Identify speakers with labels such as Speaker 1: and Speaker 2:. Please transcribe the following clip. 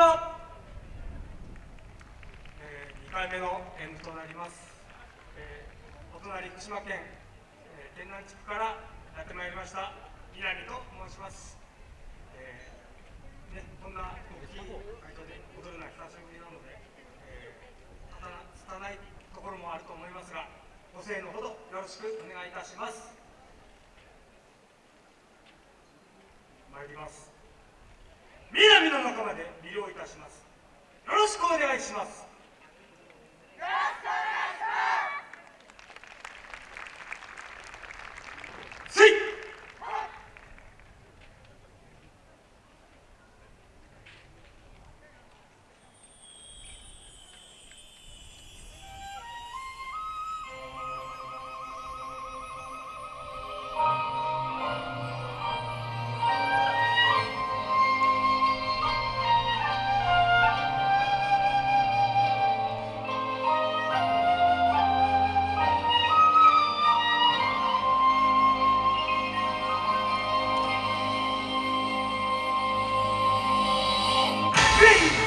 Speaker 1: は、えー、2回目の演舞となります、えー、お隣福島県、えー、県南地区からやってまいりました南と申します、えーね、こんな大きい会場で踊るのは久しぶりなので、えー、拙いところもあると思いますがご声援のほどよろしくお願いいたします。参ります。南の仲間で魅了いたします。よろしくお願いします。Please.